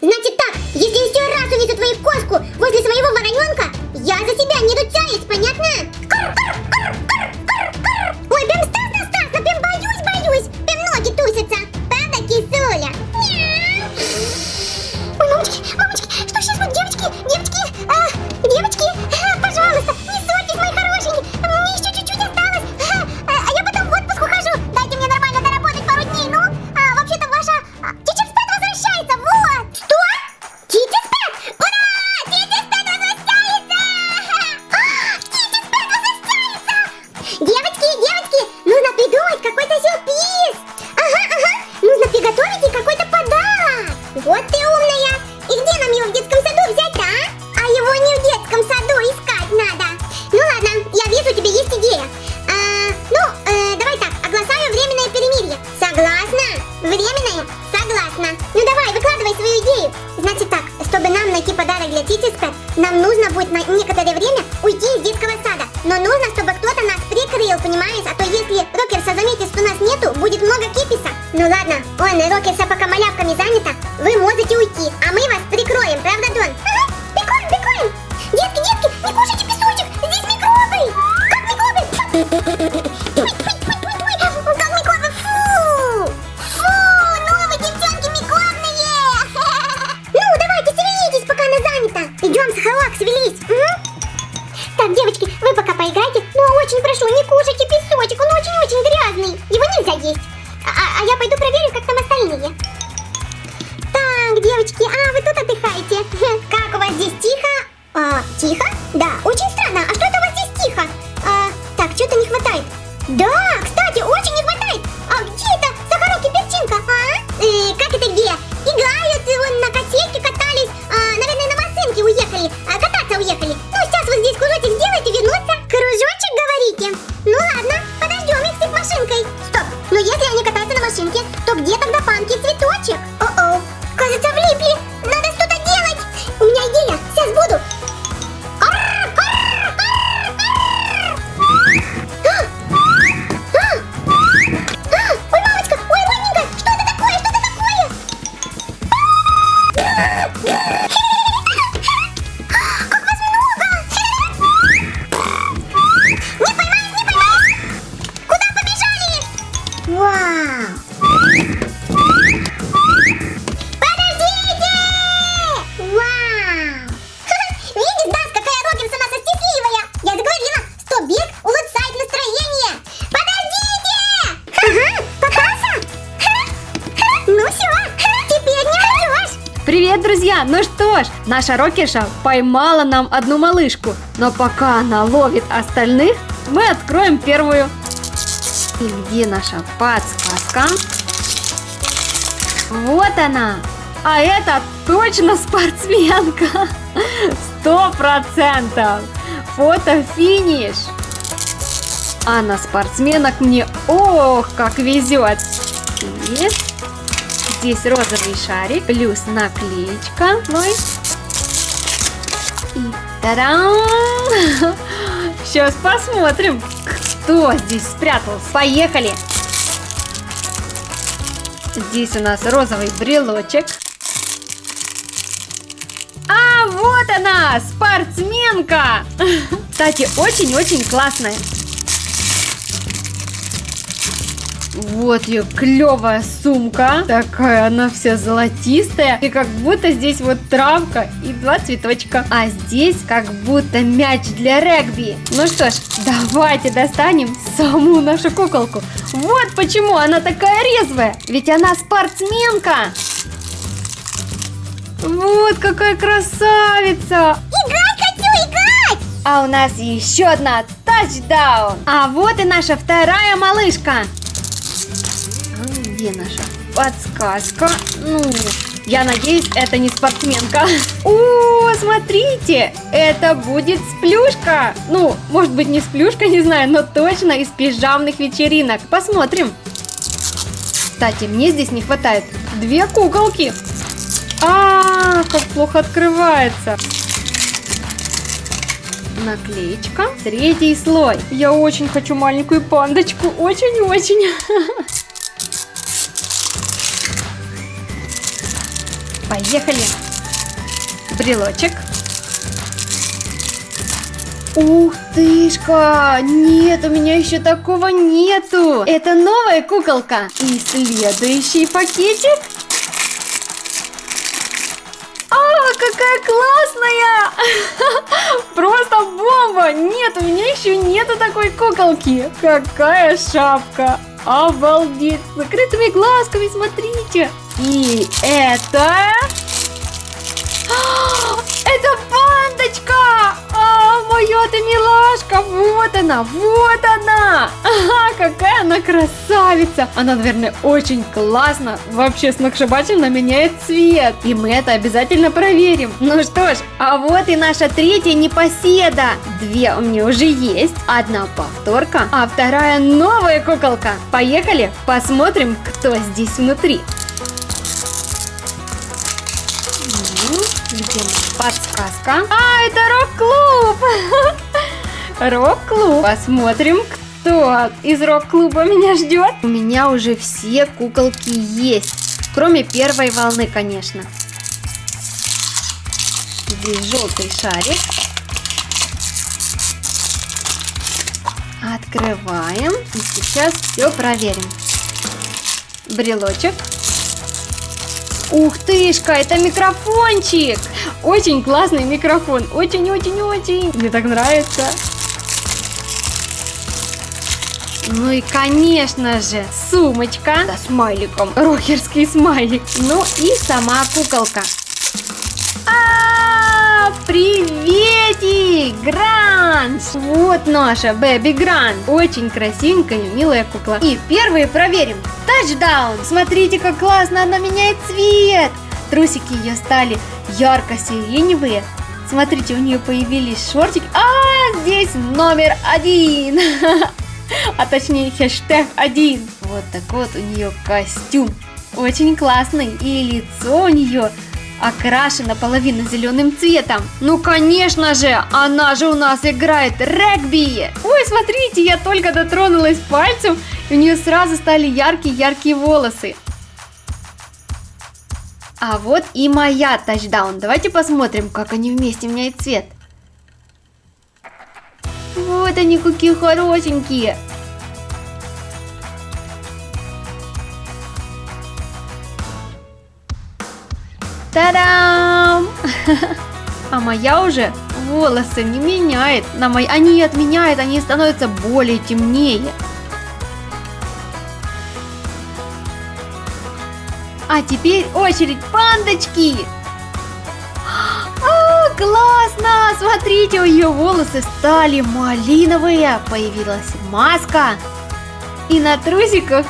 Значит так, если еще раз увижу твою кошку возле своего вороненка, я за тебя не ручаюсь, а мы вас прикроем, правда, Дон? Ага, прикроем, прикроем. Детки, детки, не кушайте песочек, здесь микробы. Как микробы? Ой, фу! Фу, вы, девчонки, микробные! Ну, давайте шевелитесь, пока она занята. Идем, Сахалак, шевелись. м? Так, девочки, хватает. Да, кстати, очень не хватает. А где это Сахарок и Перчинка, а? Э, как это где? Играют, и вон на качельке катались. А, наверное, на машинке уехали. А, кататься уехали. Ну, сейчас вот здесь кружочек сделают и вернутся. Кружочек, говорите? Ну ладно, подождем их с машинкой. Стоп, но если они катаются на машинке, то где Yeah! Друзья! Ну что ж, наша Рокиша поймала нам одну малышку. Но пока она ловит остальных, мы откроем первую. И где наша подсказка? Вот она! А это точно спортсменка! Сто процентов! Фото-финиш! А на спортсменок мне ох, как везет! И Здесь розовый шарик, плюс наклеечка. Ой. И тарам! Сейчас посмотрим, кто здесь спрятался. Поехали! Здесь у нас розовый брелочек. А, вот она, спортсменка! Кстати, очень-очень классная. Вот ее клевая сумка. Такая она вся золотистая. И как будто здесь вот травка и два цветочка. А здесь как будто мяч для регби. Ну что ж, давайте достанем саму нашу куколку. Вот почему она такая резвая. Ведь она спортсменка. Вот какая красавица. Играть хочу, играть! А у нас еще одна тачдаун. А вот и наша вторая малышка. А где наша подсказка? Ну, я надеюсь, это не спортсменка. О, смотрите, это будет сплюшка. Ну, может быть не сплюшка, не знаю, но точно из пижамных вечеринок. Посмотрим. Кстати, мне здесь не хватает две куколки. А, как плохо открывается. Наклеечка. Третий слой. Я очень хочу маленькую пандочку. Очень-очень. Поехали. Брелочек. Ух тышка! Нет, у меня еще такого нету. Это новая куколка. И следующий пакетик. А, какая классная! Просто бомба! Нет, у меня еще нету такой куколки. Какая шапка! Обалдеть! С закрытыми глазками, смотрите! И это... Это пандочка! А, моя ты милашка! Вот она, вот она! Ага, какая она красавица! Она, наверное, очень классно, вообще сногсшибательно меняет цвет. И мы это обязательно проверим. Ну что ж, а вот и наша третья непоседа. Две у меня уже есть, одна повторка, а вторая новая куколка. Поехали, посмотрим, кто здесь внутри. М, Где моя подсказка? А, это рок-клуб! Рок-клуб. Посмотрим, кто из рок-клуба меня ждет. У меня уже все куколки есть. Кроме первой волны, конечно. Здесь желтый шарик. Открываем. И сейчас все проверим. Брелочек. Ух тышка, это микрофончик! Очень классный микрофон, очень-очень-очень. Мне так нравится. Ну и, конечно же, сумочка со смайликом. Рокерский смайлик. Ну и сама куколка. А, Гранж! Вот наша Бэби Гранж. Очень красивенькая и милая кукла. И первые проверим. Тачдаун! Смотрите, как классно она меняет цвет. Трусики ее стали ярко-сиреневые. Смотрите, у нее появились шортики. А, здесь номер один. А точнее хэштег один. Вот такой вот у нее костюм. Очень классный. И лицо у нее окрашено половину зеленым цветом. Ну, конечно же, она же у нас играет регби. Ой, смотрите, я только дотронулась пальцем, и у нее сразу стали яркие-яркие волосы. А вот и моя тачдаун. Давайте посмотрим, как они вместе меняют цвет. Вот они какие хорошенькие. Та-дам! А моя уже волосы не меняет. На мои... Они отменяют, они становятся более темнее. А теперь очередь пандочки. А, классно! Смотрите, у ее волосы стали малиновые. Появилась маска. И на трусиках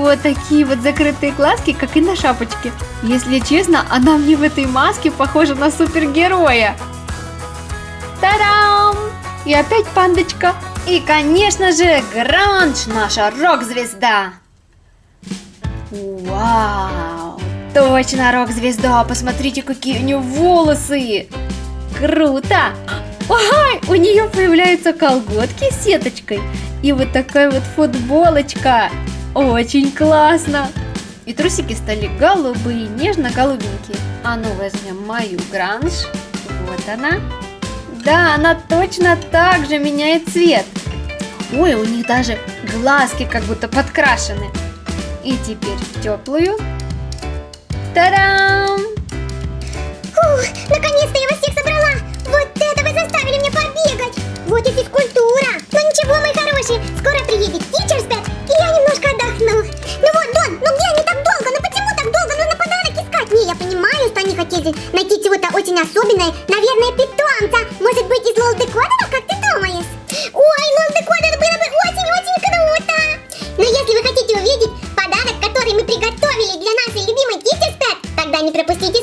вот такие вот закрытые глазки, как и на шапочке. Если честно, она мне в этой маске похожа на супергероя. Та-дам! И опять пандочка. И, конечно же, Гранж, наша рок-звезда. Вау! Точно рок-звезда! Посмотрите, какие у нее волосы! Круто! Ой, у нее появляются колготки с сеточкой и вот такая вот футболочка. Очень классно! И трусики стали голубые, нежно-голубенькие. А ну возьмем мою гранж. Вот она. Да, она точно так же меняет цвет. Ой, у них даже глазки как будто подкрашены. И теперь теплую. Та-дам! Фух, наконец-то я вас всех собрала! Вот это вы заставили меня побегать! Вот и физкультура! Наверное, наверное, питомца. Может быть, из лолдекодера, как ты думаешь? Ой, лолдекодер было бы очень-очень круто. Но если вы хотите увидеть подарок, который мы приготовили для нашей любимой Китти тогда не пропустите